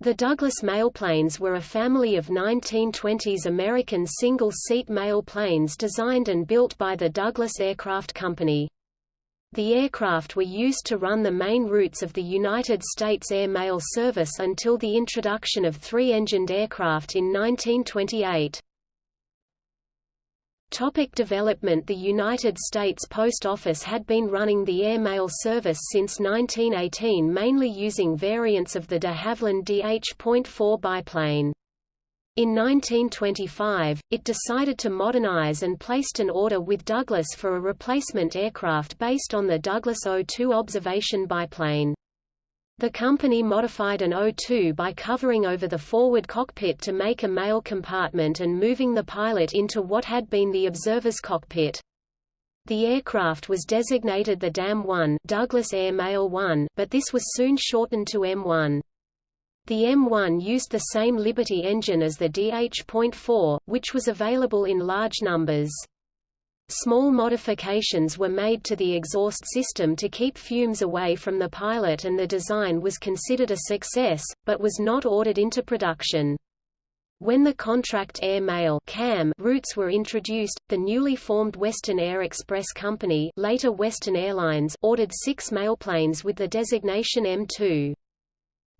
The Douglas mailplanes were a family of 1920s American single-seat mail planes designed and built by the Douglas Aircraft Company. The aircraft were used to run the main routes of the United States Air Mail Service until the introduction of three-engined aircraft in 1928. Topic development The United States Post Office had been running the airmail service since 1918 mainly using variants of the de Havilland DH.4 biplane. In 1925, it decided to modernize and placed an order with Douglas for a replacement aircraft based on the Douglas O-2 observation biplane. The company modified an O-2 by covering over the forward cockpit to make a mail compartment and moving the pilot into what had been the observer's cockpit. The aircraft was designated the DAM-1 Douglas Air Mail 1, but this was soon shortened to M1. The M1 used the same Liberty engine as the DH.4, which was available in large numbers. Small modifications were made to the exhaust system to keep fumes away from the pilot and the design was considered a success, but was not ordered into production. When the Contract Air Mail CAM routes were introduced, the newly formed Western Air Express Company later Western Airlines ordered six mailplanes with the designation M2.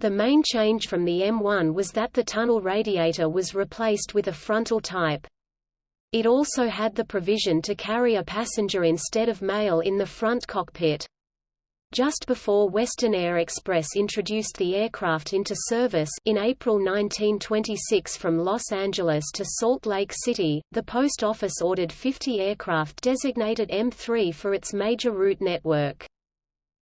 The main change from the M1 was that the tunnel radiator was replaced with a frontal type. It also had the provision to carry a passenger instead of mail in the front cockpit. Just before Western Air Express introduced the aircraft into service in April 1926 from Los Angeles to Salt Lake City, the Post Office ordered 50 aircraft designated M3 for its major route network.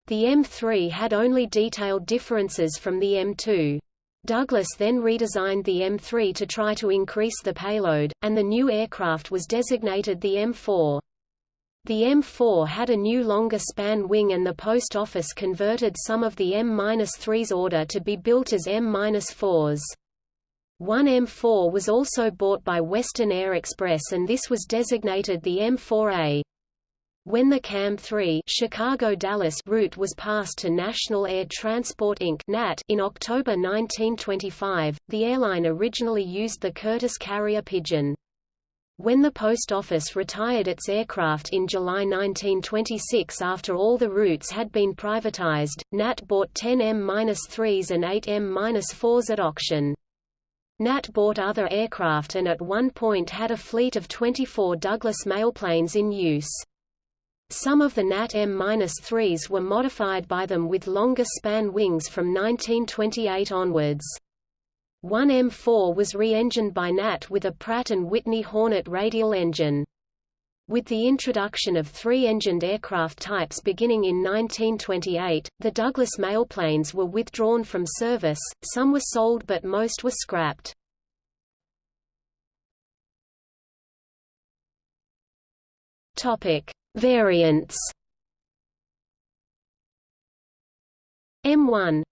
The M3 had only detailed differences from the M2. Douglas then redesigned the M3 to try to increase the payload, and the new aircraft was designated the M4. The M4 had a new longer span wing and the Post Office converted some of the M-3's order to be built as M-4s. One M4 was also bought by Western Air Express and this was designated the M4A. When the CAM-3 Chicago-Dallas route was passed to National Air Transport Inc. (NAT) in October 1925, the airline originally used the Curtiss carrier Pigeon. When the Post Office retired its aircraft in July 1926 after all the routes had been privatized, NAT bought 10 M-3s and 8 M-4s at auction. NAT bought other aircraft and at one point had a fleet of 24 Douglas mailplanes in use. Some of the NAT M-3s were modified by them with longer span wings from 1928 onwards. One M4 was re-engined by NAT with a Pratt & Whitney Hornet radial engine. With the introduction of three-engined aircraft types beginning in 1928, the Douglas mailplanes were withdrawn from service, some were sold but most were scrapped. Topic: Variants M1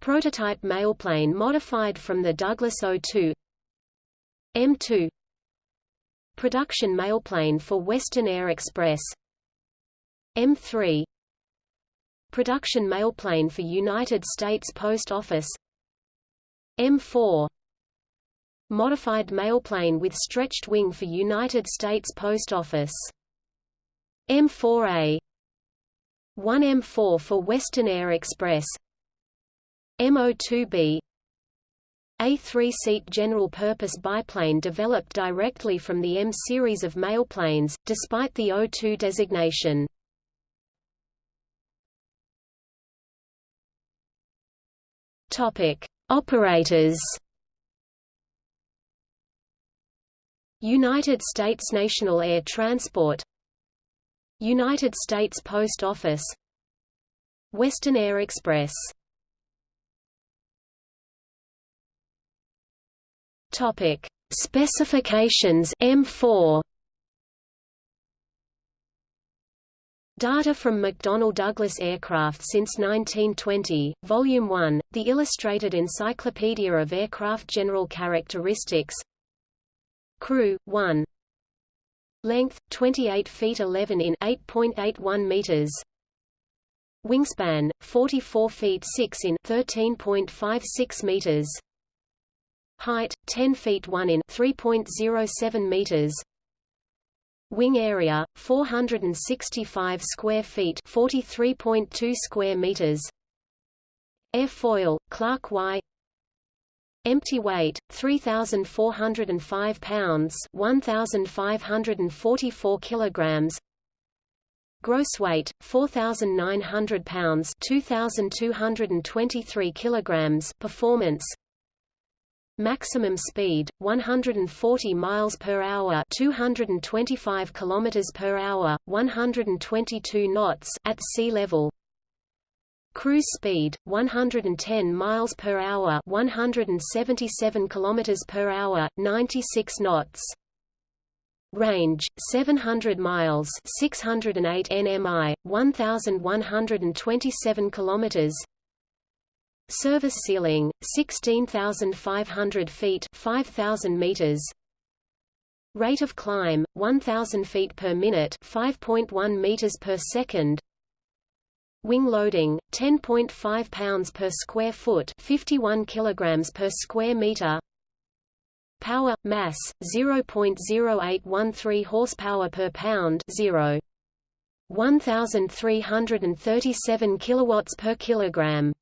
Prototype mailplane modified from the Douglas O2 M2 Production mailplane for Western Air Express. M3 Production mailplane for United States Post Office. M4 Modified mailplane with stretched wing for United States Post Office M4A 1M4 for Western Air Express M02B a three-seat general-purpose biplane developed directly from the M series of mailplanes, despite the O2 designation. Operators. United States National Air Transport United States Post Office Western Air Express. Topic Specifications M4 Data from McDonnell Douglas Aircraft since 1920, Volume 1, The Illustrated Encyclopedia of Aircraft General Characteristics Crew, 1 Length 28 feet 11 in 8.81 meters. Wingspan 44 feet 6 in 13.56 meters. Height 10 feet 1 in 3.07 meters. Wing area 465 square feet 43.2 square meters. Airfoil Clark Y Empty weight 3405 pounds 1544 kilograms. Gross weight 4900 pounds 2223 kilograms. Performance. Maximum speed 140 miles per hour 225 kilometers per hour 122 knots at sea level Cruise speed 110 miles per hour 177 kilometers per hour 96 knots. Range 700 miles 608 nmi 1127 kilometers. Service ceiling 16500 feet 5000 meters. Rate of climb 1000 feet per minute 5.1 meters per second Wing loading 10.5 pounds per square foot 51 kilograms per square meter. Power mass 0.0813 horsepower per pound 0 1337 kilowatts per kilogram